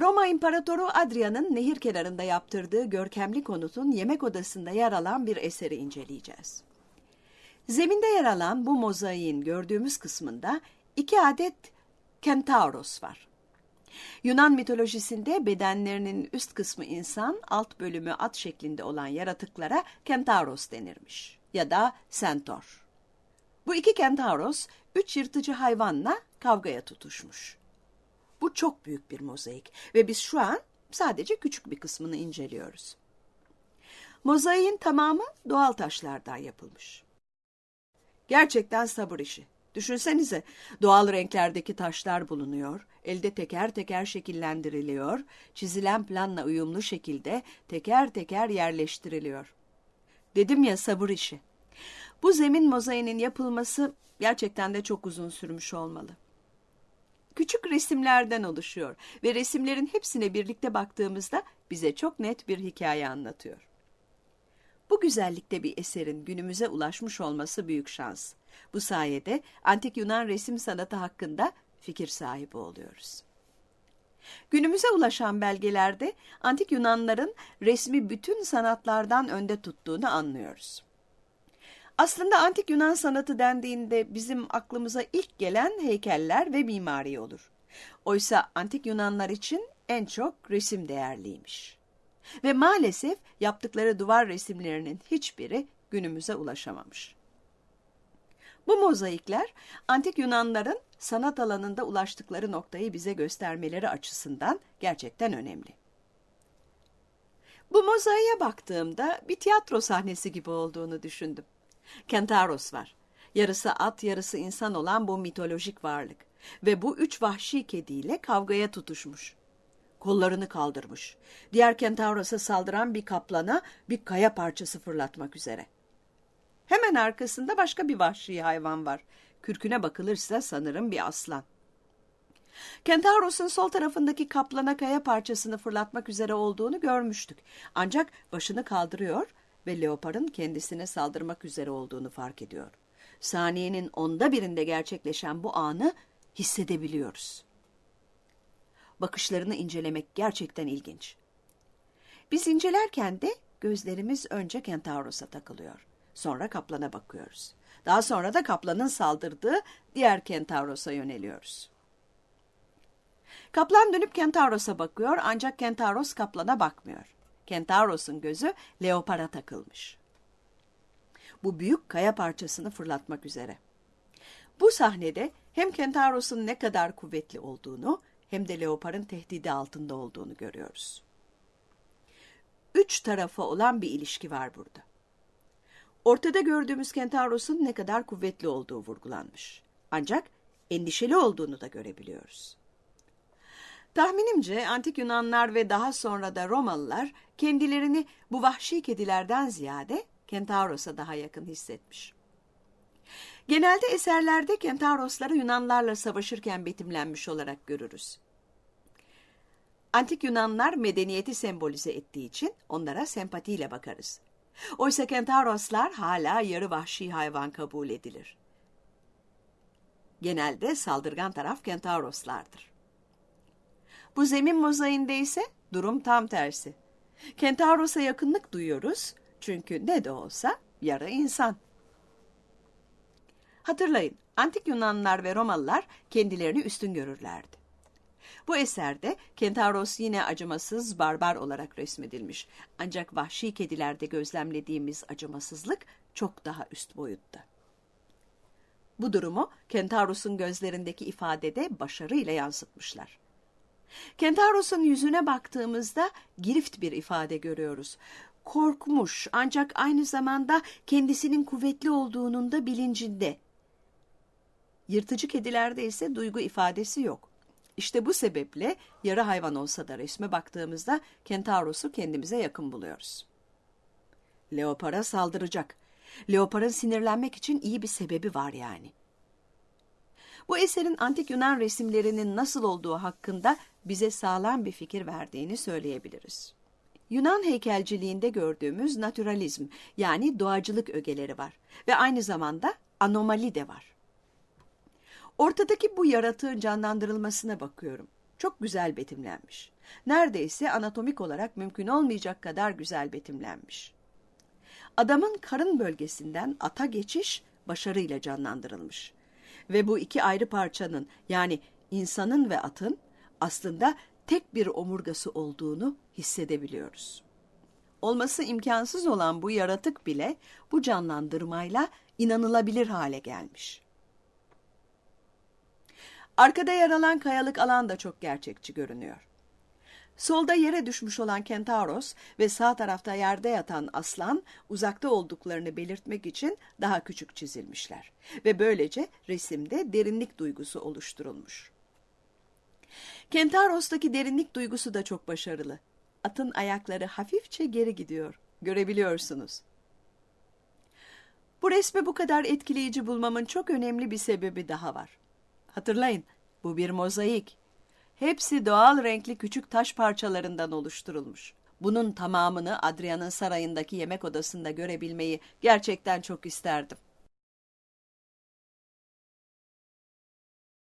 Roma İmparatoru Adrian'ın nehir kenarında yaptırdığı görkemli konutun yemek odasında yer alan bir eseri inceleyeceğiz. Zeminde yer alan bu mozaiğin gördüğümüz kısmında iki adet kentauros var. Yunan mitolojisinde bedenlerinin üst kısmı insan, alt bölümü at şeklinde olan yaratıklara kentauros denirmiş ya da centaur. Bu iki kentauros üç yırtıcı hayvanla kavgaya tutuşmuş. Bu çok büyük bir mozaik ve biz şu an sadece küçük bir kısmını inceliyoruz. Mozaiğin tamamı doğal taşlardan yapılmış. Gerçekten sabır işi. Düşünsenize doğal renklerdeki taşlar bulunuyor, elde teker teker şekillendiriliyor, çizilen planla uyumlu şekilde teker teker yerleştiriliyor. Dedim ya sabır işi. Bu zemin mozaiğinin yapılması gerçekten de çok uzun sürmüş olmalı. Küçük resimlerden oluşuyor ve resimlerin hepsine birlikte baktığımızda bize çok net bir hikaye anlatıyor. Bu güzellikte bir eserin günümüze ulaşmış olması büyük şans. Bu sayede antik Yunan resim sanatı hakkında fikir sahibi oluyoruz. Günümüze ulaşan belgelerde antik Yunanların resmi bütün sanatlardan önde tuttuğunu anlıyoruz. Aslında antik Yunan sanatı dendiğinde bizim aklımıza ilk gelen heykeller ve mimari olur. Oysa antik Yunanlar için en çok resim değerliymiş. Ve maalesef yaptıkları duvar resimlerinin hiçbiri günümüze ulaşamamış. Bu mozaikler antik Yunanların sanat alanında ulaştıkları noktayı bize göstermeleri açısından gerçekten önemli. Bu mozaiğe baktığımda bir tiyatro sahnesi gibi olduğunu düşündüm. Kentaros var. Yarısı at, yarısı insan olan bu mitolojik varlık. Ve bu üç vahşi kediyle kavgaya tutuşmuş. Kollarını kaldırmış. Diğer Kentauros'a saldıran bir kaplana bir kaya parçası fırlatmak üzere. Hemen arkasında başka bir vahşi hayvan var. Kürküne bakılırsa sanırım bir aslan. Kentauros'un sol tarafındaki kaplana kaya parçasını fırlatmak üzere olduğunu görmüştük. Ancak başını kaldırıyor ve leoparın kendisine saldırmak üzere olduğunu fark ediyor. Saniyenin onda birinde gerçekleşen bu anı hissedebiliyoruz. Bakışlarını incelemek gerçekten ilginç. Biz incelerken de gözlerimiz önce Kentauros'a takılıyor. Sonra kaplana bakıyoruz. Daha sonra da kaplanın saldırdığı diğer Kentauros'a yöneliyoruz. Kaplan dönüp Kentauros'a bakıyor ancak Kentauros kaplana bakmıyor. Kentauros'un gözü leopara takılmış. Bu büyük kaya parçasını fırlatmak üzere. Bu sahnede hem Kentauros'un ne kadar kuvvetli olduğunu hem de leoparın tehdidi altında olduğunu görüyoruz. Üç tarafı olan bir ilişki var burada. Ortada gördüğümüz Kentauros'un ne kadar kuvvetli olduğu vurgulanmış. Ancak endişeli olduğunu da görebiliyoruz. Tahminimce antik Yunanlar ve daha sonra da Romalılar kendilerini bu vahşi kedilerden ziyade Kentauros'a daha yakın hissetmiş. Genelde eserlerde Kentaurosları Yunanlarla savaşırken betimlenmiş olarak görürüz. Antik Yunanlar medeniyeti sembolize ettiği için onlara sempatiyle bakarız. Oysa Kentauroslar hala yarı vahşi hayvan kabul edilir. Genelde saldırgan taraf Kentauroslardır. Bu zemin mozaiğinde ise durum tam tersi. Kentauros'a yakınlık duyuyoruz çünkü ne de olsa yarı insan. Hatırlayın, antik Yunanlılar ve Romalılar kendilerini üstün görürlerdi. Bu eserde Kentauros yine acımasız, barbar olarak resmedilmiş. Ancak vahşi kedilerde gözlemlediğimiz acımasızlık çok daha üst boyutta. Bu durumu Kentauros'un gözlerindeki ifadede başarıyla yansıtmışlar. Kentauros'un yüzüne baktığımızda girift bir ifade görüyoruz. Korkmuş ancak aynı zamanda kendisinin kuvvetli olduğunun da bilincinde. Yırtıcı kedilerde ise duygu ifadesi yok. İşte bu sebeple yarı hayvan olsa da resme baktığımızda Kentauros'u kendimize yakın buluyoruz. Leopara saldıracak. Leoparın sinirlenmek için iyi bir sebebi var yani. Bu eserin antik Yunan resimlerinin nasıl olduğu hakkında bize sağlam bir fikir verdiğini söyleyebiliriz. Yunan heykelciliğinde gördüğümüz naturalizm yani doğacılık ögeleri var ve aynı zamanda anomali de var. Ortadaki bu yaratığın canlandırılmasına bakıyorum. Çok güzel betimlenmiş. Neredeyse anatomik olarak mümkün olmayacak kadar güzel betimlenmiş. Adamın karın bölgesinden ata geçiş başarıyla canlandırılmış. Ve bu iki ayrı parçanın yani insanın ve atın aslında tek bir omurgası olduğunu hissedebiliyoruz. Olması imkansız olan bu yaratık bile bu canlandırmayla inanılabilir hale gelmiş. Arkada yer alan kayalık alan da çok gerçekçi görünüyor. Solda yere düşmüş olan Kentauros ve sağ tarafta yerde yatan aslan uzakta olduklarını belirtmek için daha küçük çizilmişler ve böylece resimde derinlik duygusu oluşturulmuş. Kentauros'taki derinlik duygusu da çok başarılı. Atın ayakları hafifçe geri gidiyor. Görebiliyorsunuz. Bu resmi bu kadar etkileyici bulmamın çok önemli bir sebebi daha var. Hatırlayın, bu bir mozaik. Hepsi doğal renkli küçük taş parçalarından oluşturulmuş. Bunun tamamını Adrian'ın sarayındaki yemek odasında görebilmeyi gerçekten çok isterdim.